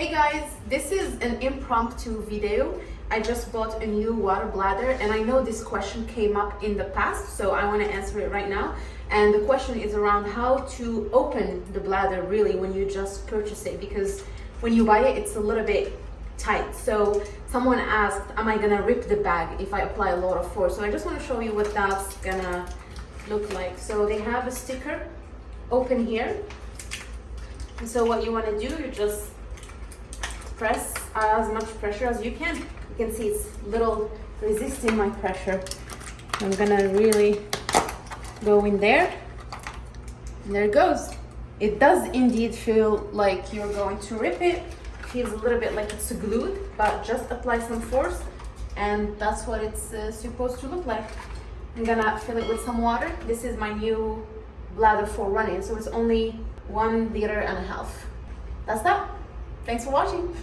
Hey guys, this is an impromptu video. I just bought a new water bladder and I know this question came up in the past, so I want to answer it right now. And the question is around how to open the bladder really when you just purchase it because when you buy it, it's a little bit tight. So someone asked, am I gonna rip the bag if I apply a lot of force? So I just want to show you what that's gonna look like. So they have a sticker open here. And so what you want to do, you just press as much pressure as you can. You can see it's little resisting my pressure. I'm gonna really go in there. And there it goes. It does indeed feel like you're going to rip it. Feels a little bit like it's glued, but just apply some force and that's what it's uh, supposed to look like. I'm gonna fill it with some water. This is my new bladder for running, so it's only one liter and a half. That's that. Thanks for watching.